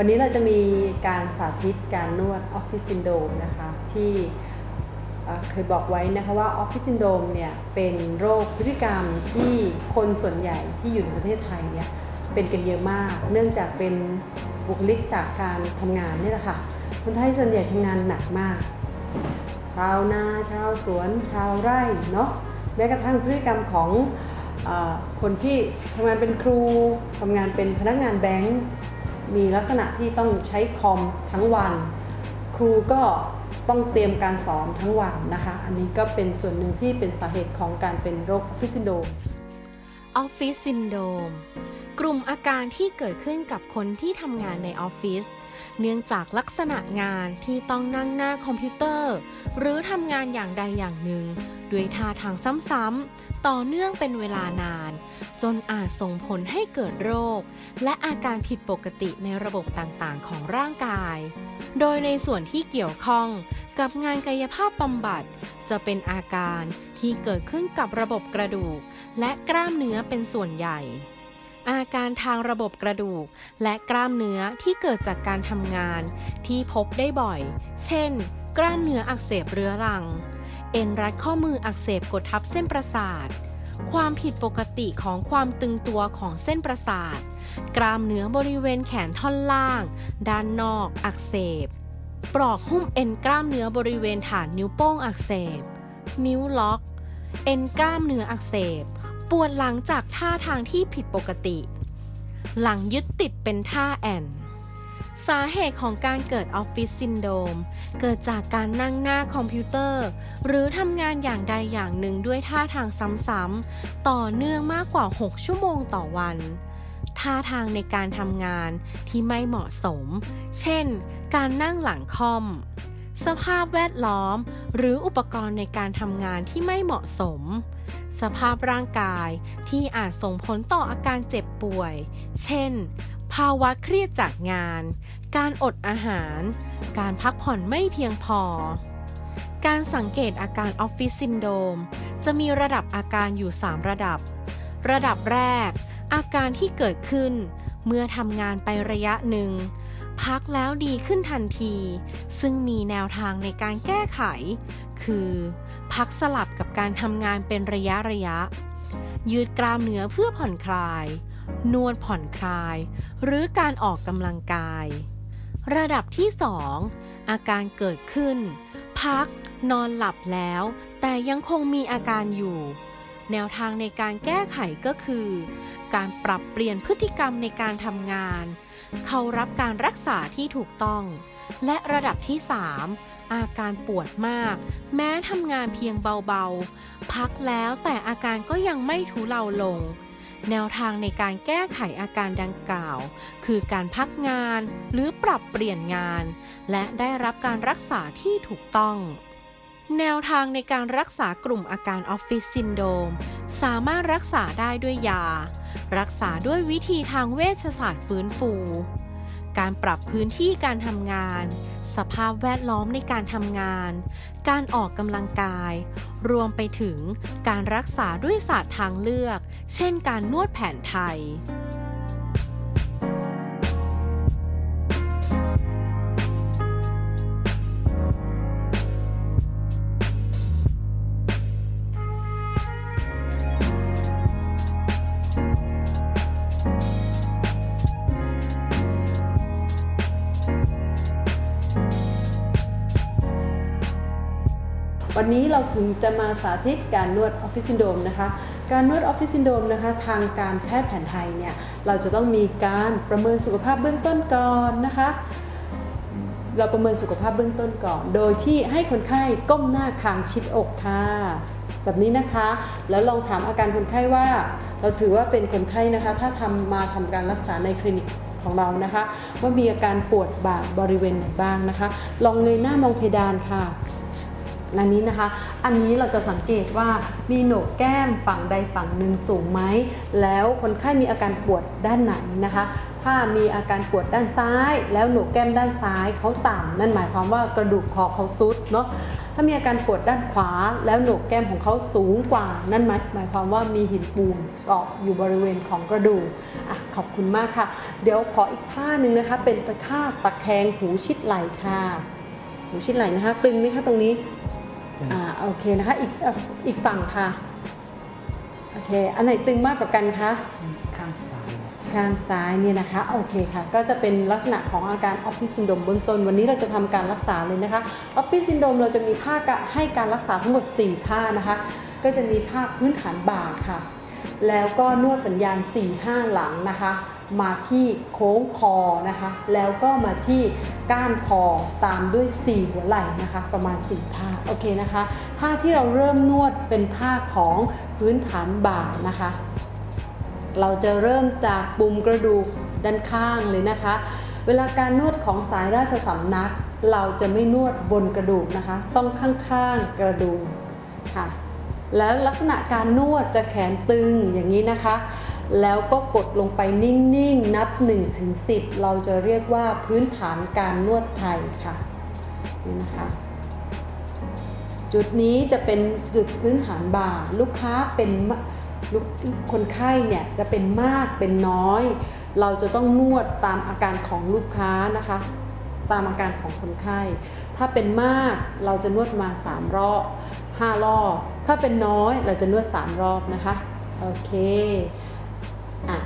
วันนี้เราจะมีการสาธิตการนวดออฟฟิศซินโดมนะคะที่เอ่เคยบอกไว้นะคะว่าออฟฟิศซินโดมเนี่ยเป็นโรคพฤติกรรมที่คนส่วนใหญ่ที่อยู่ในประเทศไทยเนี่ยเป็นกันเยอะมาก เนื่องจากเป็นบุคลิกจากการทำงานนี่แหละค่ะคนไทยส่วนใหญ่ทำงานหนักมาก ชาวนาชาวสวน ชาวไร่เนาะแม้กระทั่งพฤติกรรมของอคนที่ทำงานเป็นครูทำงานเป็นพนักงานแบงก์ มีลักษณะที่ต้องใช้คอมทั้งวัน ครูก็ต้องเตรียมการสอนทั้งวันนะคะ อันนี้ก็เป็นส่วนหนึ่งที่เป็นสาเหตุของการเป็นโรค office syndrome office syndrome กลุ่มอาการที่เกิดขึ้นกับคนที่ทำงานในออฟฟิศ เนื่องจากลักษณะงานที่ต้องนั่งหน้าคอมพิวเตอร์ หรือทำงานอย่างใดอย่างหนึ่ง ด้วยท่าทางซ้ำๆต่อเนื่องเป็นเวลานาน จนอาจส่งผลให้เกิดโรค และอาการผิดปกติในระบบต่างๆ ของร่างกาย โดยในส่วนที่เกี่ยวข้องกับงานกายภาพบำบัด จะเป็นอาการที่เกิดขึ้นกับระบบกระดูก และกล้ามเนื้อเป็นส่วนใหญ่ อาการทางระบบกระดูก และกล้ามเนื้อที่เกิดจากการทำงาน ที่พบได้บ่อย เช่น กล้ามเนื้ออักเสบเรื้อรัง เอ็นรัดข้อมืออักเสบกดทับเส้นประสาท ความผิดปกติของความตึงตัวของเส้นประสาท กล้ามเนื้อบริเวณแขนท่อนล่าง ด้านนอกอักเสบ ปลอกหุ้มเอ็นกล้ามเนื้อบริเวณฐานนิ้วโป้งอักเสบ นิ้วล็อก เอ็นกล้ามเนื้ออักเสบ ปวดหลังจากท่าทางที่ผิดปกติ หลังยึดติดเป็นท่าแอนสาเหตุของการเกิดออฟฟิศซินโดมเกิดจากการนั่งหน้าคอมพิวเตอร์ หรือทำงานอย่างใดอย่างหนึ่งด้วยท่าทางซ้ำๆต่อเนื่องมากกว่า 6 ชั่วโมงต่อวัน ท่าทางในการทำงานที่ไม่เหมาะสม เช่น การนั่งหลังคอม สภาพแวดล้อม หรืออุปกรณ์ในการทำงานที่ไม่เหมาะสม สภาพร่างกายที่อาจส่งผลต่ออาการเจ็บป่วย เช่น ภาวะเครียดจากงาน การอดอาหาร การพักผ่อนไม่เพียงพอ การสังเกตอาการออฟฟิศซินโดมจะมีระดับอาการอยู่ 3 ระดับ ระดับแรก อาการที่เกิดขึ้น เมื่อทำงานไประยะหนึ่ง พักแล้วดีขึ้นทันที ซึ่งมีแนวทางในการแก้ไข คือ พักสลับกับการทำงานเป็นระยะระยะ ยืดกล้ามเนื้อเพื่อผ่อนคลาย นวดผ่อนคลาย หรือการออกกำลังกาย ระดับที่ 2 อาการเกิดขึ้น พักนอนหลับแล้ว แต่ยังคงมีอาการอยู่ แนวทางในการแก้ไขก็คือ การปรับเปลี่ยนพฤติกรรมในการทำงาน เข้ารับการรักษาที่ถูกต้อง และระดับที่ 3 อาการปวดมาก แม้ทำงานเพียงเบาๆ พักแล้วแต่อาการก็ยังไม่ทุเลาลง แนวทางในการแก้ไขอาการดังกล่าว คือการพักงานหรือปรับเปลี่ยนงาน และได้รับการรักษาที่ถูกต้อง แนวทางในการรักษากลุ่มอาการออฟฟิศซินโดมสามารถรักษาได้ด้วยยา รักษาด้วยวิธีทางเวชศาสตร์ฟื้นฟู การปรับพื้นที่การทำงาน สภาพแวดล้อมในการทำงาน การออกกำลังกาย รวมไปถึงการรักษาด้วยศาสตร์ทางเลือก เช่นการนวดแผนไทย วันนี้เราถึงจะมาสาธิตการนวด office syndrome นะคะ การนวด office syndrome นะคะทางการแพทย์แผนไทยเนี่ยเราจะต้องมีการประเมินสุขภาพเบื้องต้นก่อนนะคะ เราประเมินสุขภาพเบื้องต้นก่อน โดยที่ให้คนไข้ก้มหน้าคางชิดอกค่ะแบบนี้นะคะ แล้วลองถามอาการคนไข้ว่า เราถือว่าเป็นคนไข้นะคะ ถ้าทำมาทำการรักษาในคลินิกของเรานะคะ ว่ามีอาการปวดบ่าบริเวณไหนบ้างนะคะ ลองเงยหน้ามองเพดานค่ะ อันนี้นะคะ อันนี้เราจะสังเกตว่ามีโหนกแก้มฝั่งใดฝั่งหนึ่งสูงไหม แล้วคนไข้มีอาการปวดด้านไหนนะคะ ถ้ามีอาการปวดด้านซ้าย แล้วโหนกแก้มด้านซ้ายเขาต่ำนั่นหมายความว่ากระดูกคอเขาซุดเนาะ ถ้ามีอาการปวดด้านขวา แล้วโหนกแก้มของเขาสูงกว่า นั่นหมายหมายความว่ามีหินปูนเกาะอยู่บริเวณของกระดูกอะขอบคุณมากค่ะ เดี๋ยวขออีกท่าหนึ่งนะคะ เป็นตะค่ะตะแคงหูชิดไหล่ค่ะ หูชิดไหล่นะคะตึงไหมคะตรงนี้ อ่าโอเคนะคะอีกเอ่ออีกฝั่งค่ะโอเคอันไหนตึงมากกว่ากันคะข้างซ้ายข้างซ้ายเนี่ยนะคะโอเคค่ะ ก็จะเป็นลักษณะของอาการ office syndrome เบื้องต้น วันนี้เราจะทำการรักษาเลยนะคะ office syndrome เราจะมีท่ากะให้การรักษาทั้งหมด 4 ท่านะคะ ก็จะมีท่าพื้นฐานบ่าค่ะ แล้วก็นวดสัญญาณ 4-5 หลังนะคะ มาที่โค้งคอนะคะ แล้วก็มาที่ก้านคอตามด้วย 4 หัวไหล่นะคะ ประมาณ 4 ท่าโอเคนะคะท่าที่เราเริ่มนวดเป็นท่าของพื้นฐานบ่านะคะ เราจะเริ่มจากปุ่มกระดูกด้านข้างเลยนะคะ เวลาการนวดของสายราชสำนัก เราจะไม่นวดบนกระดูกนะคะ ต้องข้างๆกระดูกค่ะแล้วลักษณะการนวดจะแขนตึงอย่างนี้นะคะ แล้วก็กดลงไปนิ่งๆ นับ 1-10 เราจะเรียกว่าพื้นฐานการนวดไทยค่ะนี่นะคะ จุดนี้จะเป็นจุดพื้นฐานบ่าลูกค้าเป็นคนไข้เนี่ยจะเป็นมากเป็นน้อย เราจะต้องนวดตามอาการของลูกค้านะคะ ตามอาการของคนไข้ ถ้าเป็นมากเราจะนวดมา 3 รอบ 5 รอบ ถ้าเป็นน้อยเราจะนวด 3 รอบนะคะ โอเค อะ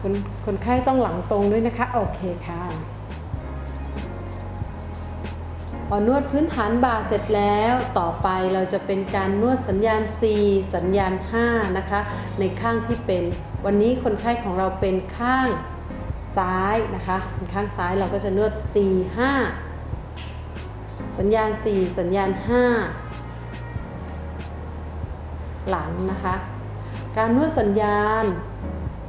คนคนไข้ต้องหลังตรงด้วยนะคะ โอเคค่ะพอนวดพื้นฐานบ่าเสร็จแล้วต่อไปเราจะเป็นการนวดสัญญาณ4สัญญาณ 5 นะคะ ในข้างที่เป็น วันนี้คนไข้ของเราเป็นข้างซ้ายนะคะเป็นข้างซ้ายเราก็จะนวด4 5สัญญาณ 4 สัญญาณ 5 หลังนะคะ การนวดสัญญาณ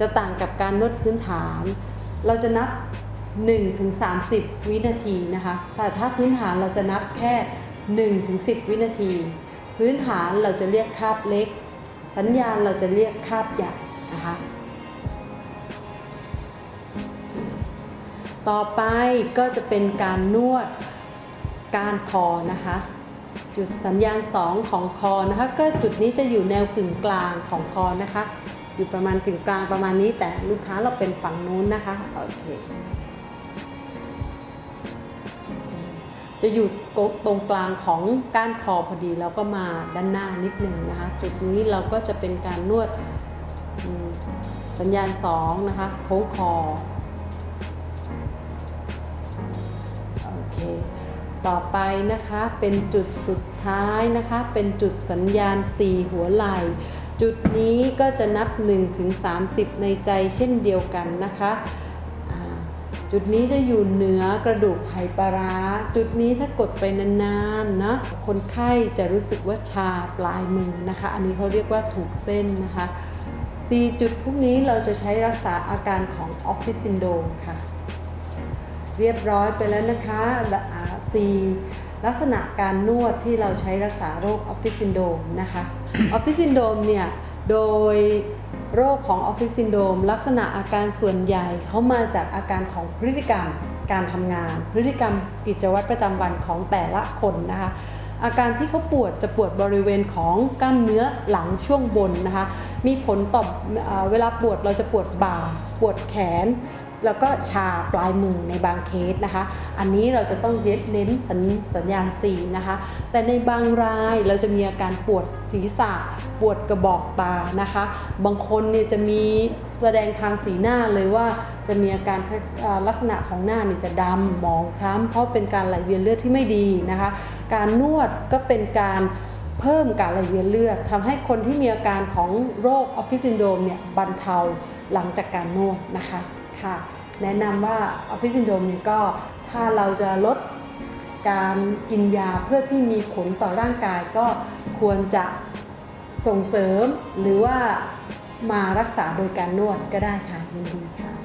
จะต่างกับการนวดพื้นฐาน เราจะนับ1ถึง30 วินาทีนะคะ แต่ถ้าพื้นฐานเราจะนับแค่1ถึง10 วินาที พื้นฐานเราจะเรียกคาบเล็ก สัญญาณเราจะเรียกคาบใหญ่นะคะ ต่อไปก็จะเป็นการนวดการคอนะคะ จุดสัญญาณ 2 ของคอนะคะก็จุดนี้จะอยู่แนวกึ่งกลางของคอนะคะ อยู่ประมาณกึ่งกลางประมาณนี้ แต่ลูกค้าเราเป็นฝั่งนู้นนะคะโอเคจะอยู่ตรงกลางของก้านคอพอดีแล้วก็มาด้านหน้านิดหนึ่งนะคะจุดนี้เราก็จะเป็นการนวดสัญญาณ 2 นะคะโค้งคอโอเค ต่อไปนะคะเป็นจุดสุดท้ายนะคะ เป็นจุดสัญญาณ 4 หัวไหล่ จุดนี้ก็จะนับ 1 ถึง 30 ในใจเช่นเดียวกันนะคะจุดนี้จะอยู่เหนือกระดูกไหปลาร้า จุดนี้ถ้ากดไปนานๆนะคนไข้จะรู้สึกว่าชาปลายมือนะคะ อันนี้เขาเรียกว่าถูกเส้นนะคะ4จุดพวกนี้เราจะใช้รักษาอาการของ office syndrome ค่ะ เรียบร้อยไปแล้วนะคะและอ่า C ลักษณะการนวดที่เราใช้รักษาโรค office syndrome นะคะ office syndrome เนี่ยโดยโรคของออฟฟิศซินโดมลักษณะอาการส่วนใหญ่เขามาจากอาการของพฤติกรรมการทำงาน พฤติกรรมกิจวัตรประจำวันของแต่ละคนนะคะอาการที่เขาปวดจะปวดบริเวณของกล้ามเนื้อหลังช่วงบนนะคะมีผลต่อเอ่อเวลาปวดเราจะปวดบ่า ปวดแขน แล้วก็ชาปลายมือในบางเคสนะคะ อันนี้เราจะต้องเน้นสัญสญญาณ4นะคะ แต่ในบางรายเราจะมีอาการปวดศีรษะ ปวดกระบอกตานะคะ บางคนเนี่ยจะมีแสดงทางสีหน้าเลยว่าจะมีอาการลักษณะของหน้าเนี่ยจะดำหมองคล้ำเพราะเป็นการไหลเวียนเลือดที่ไม่ดีนะคะ การนวดก็เป็นการเพิ่มการไหลเวียนเลือดทำให้คนที่มีอาการของโรค office syndrome เนี่ยบรรเทาหลังจากการนวดนะคะ ค่ะ แนะนำว่า office syndrome นี่ก็ถ้าเราจะลดการกินยาเพื่อที่มีผลต่อร่างกายก็ควรจะส่งเสริมหรือว่ามารักษาโดยการนวดก็ได้ค่ะยินดีค่ะ